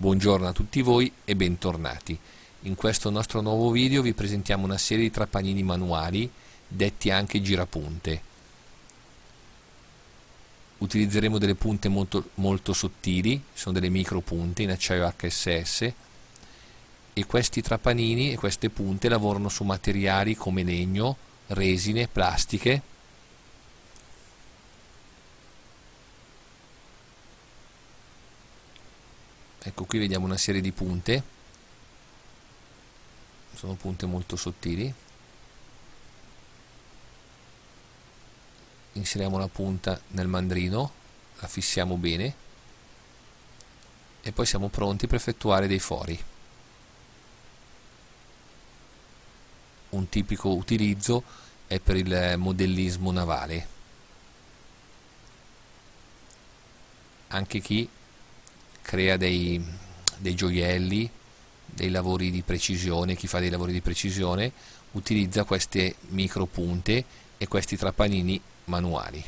Buongiorno a tutti voi e bentornati. In questo nostro nuovo video vi presentiamo una serie di trapanini manuali, detti anche girapunte. Utilizzeremo delle punte molto, molto sottili, sono delle micro punte in acciaio HSS e questi trapanini e queste punte lavorano su materiali come legno, resine, plastiche ecco qui vediamo una serie di punte. Sono punte molto sottili. Inseriamo la punta nel mandrino la fissiamo bene e poi siamo pronti per effettuare dei fori. Un tipico utilizzo è per il modellismo navale. Anche chi crea dei, dei gioielli, dei lavori di precisione, chi fa dei lavori di precisione utilizza queste micro punte e questi trapanini manuali.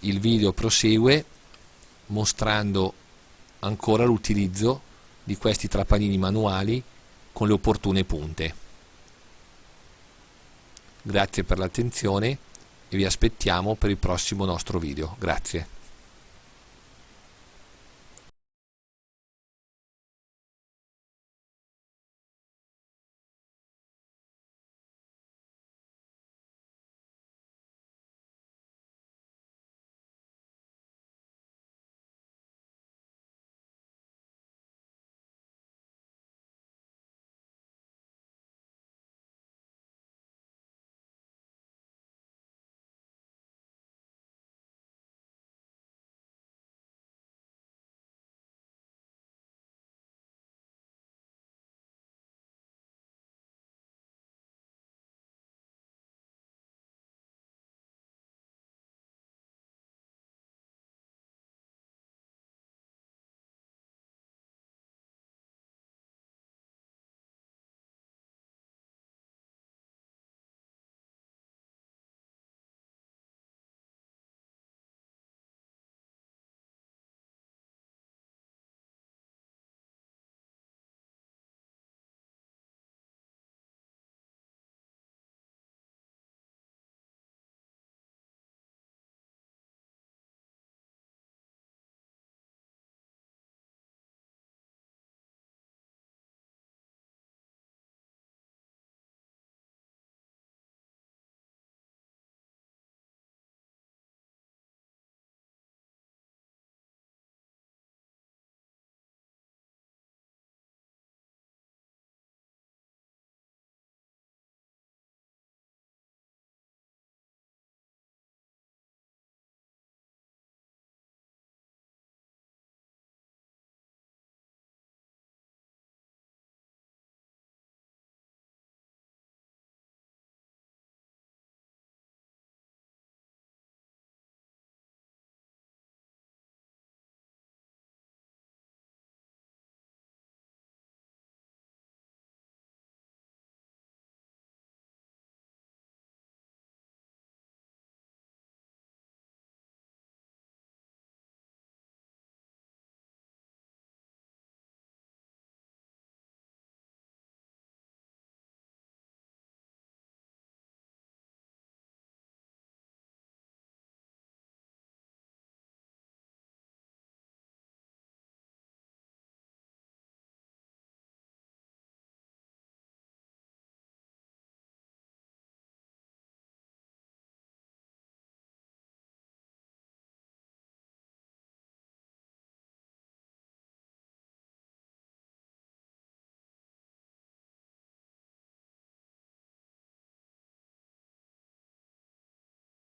Il video prosegue mostrando ancora l'utilizzo di questi trapanini manuali con le opportune punte. Grazie per l'attenzione e vi aspettiamo per il prossimo nostro video. Grazie.